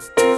Bye.